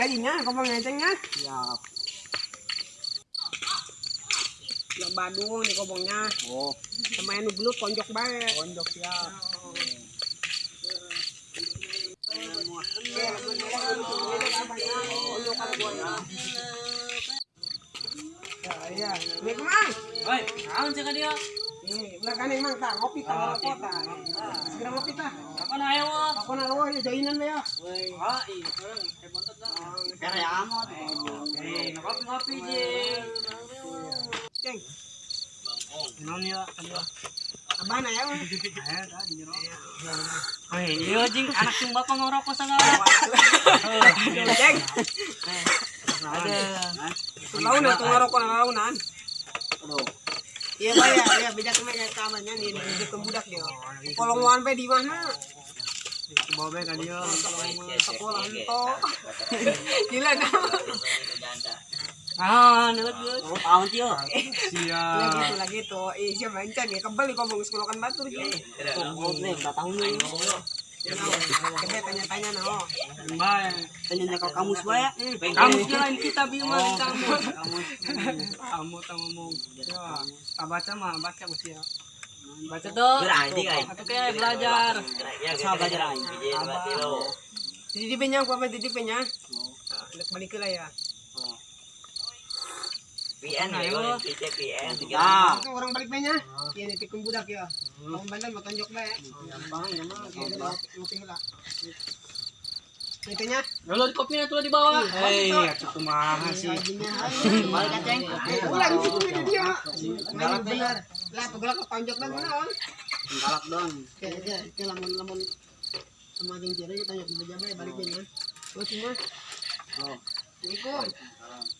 gajinya kau ngecengnya Siap. ya Badung di kobongnya Oh, sama yang gelut konjok bae konjok siap. iya ini kemang Woi, naon cek dia? Ini belakang emang tak ngopi tak ngerokok tak segera ngopi tak Apa na ayo? aku naruh ya jainan ya. Ah, iya, ngopi-ngopi jeng. ceng. Non ya, kan abana ya? Woi, iya jing. Anak ngerokok segala. ceng Ada. launan. Aduh. Iya pak ya. Iya bejak ke mana kayak kamarnya nih. Di budak dia. Kalau nguan pe di mana? Bawa be kali yo. sekolah itu gila dah Ah, nulut gue. Oh, tahun tio. lagi Siap. tuh lagi tuh eh siapa ya kebal di kobong sekolokan batu gitu Tunggu nih, udah tahu nih. Kebe tanya tanya no Mbak, Tanya kalau kamu sebaya. kamu kirain kita bima kamu. Kamu tak ngomong. Ya, tak baca mah, baca mesti ya. Baca tuh. Berarti kan. Atau kayak belajar. Sama belajar aja. jadi di penyang gua di penyang balik lah ya PN ayo, PT PN. Ah, itu orang balik penyang iya nih tikung budak ya kamu bandel mau tonjok lah ya gampang ya mah. Oke, ngopi lah Itunya, Lalu di kopinya tuh di bawah. Hei, cukup mahal sih. gajinya Balik kaceng. Ulang gitu ini dia. Galak bener. Lah, pegolak ke tonjok lah mana on. Galak don. Kayak aja, itu lamun lamun sama jeung ciri kita tonjok di jabe balik penyang. Terus semua. Oh, Assalamualaikum.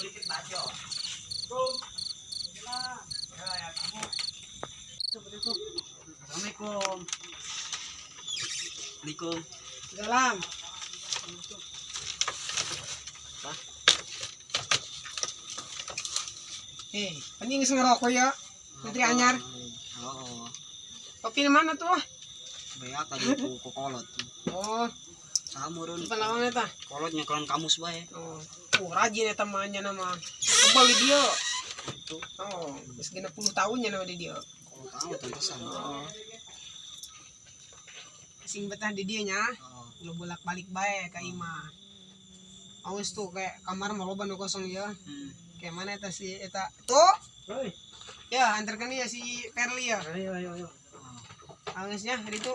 dikit baca. Assalamualaikum. Assalamualaikum. Salam. Eh, paning geus ngerokok ya. Putri anyar. Oo. Kopi mana tuh? Bea tadi ku ku kolot. Oh, Samurun. apa lawannya tah? Kolotnya kelan kamus bae. Oh, oh rajin ya temannya nama. Kebal di dia. Oh, geus genep 10 tahunnya nama di dia. Kalau tahu tantesan. Oh. Sing betah di dia nya. Oh, Lu bolak balik bae ka Ima. Awas tuh kayak kamar mau loba nu kosong ya. hmm. Kayak mana eta si eta? Tuh. Hei. Ya, antarkan ya si Perli ya. Ayo, ayo, ayo. Angesnya hari itu.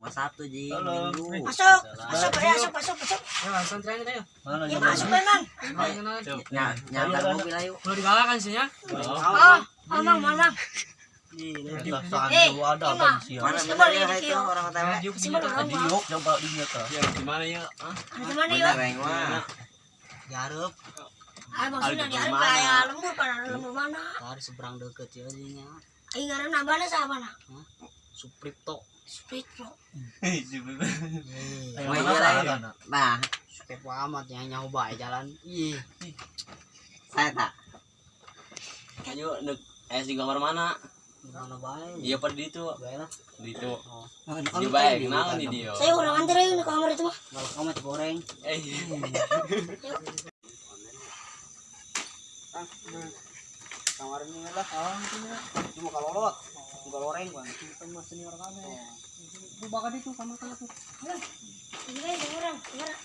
Lu satu ji. Halo. Minggu. Masuk, masuk, ya, masuk, masuk, masuk. Ya, santri aja ayo. Mana Ya masuk memang. Ya, nyamper mobil ayo. Perlu digalakan sih ya. Oh, mamang, mamang. Eh, ya. Ya ya? Yang. Garep. Ah, maksudnya di mana? kaya lembur pada lembur mana? Tadi seberang deket ya nya. Ingat nambahnya sama mana? Supripto. Iya lah. Nah, Kepo amat ya nyoba jalan. Ih, saya tak. Ayo, nuk, eh di kamar mana? Iya pada di itu, Baik lah. di itu. Oh. Di baik, kenal nih dia. Saya orang antar aja di kamar itu mah. Kalau kamu tuh goreng. Eh, Kamar ini lah. Ah, Cuma kalau lewat. Kalau goreng bang. Kita mah senior kami. Bu bakal itu kamar kamar tuh. Ini kan orang, orang.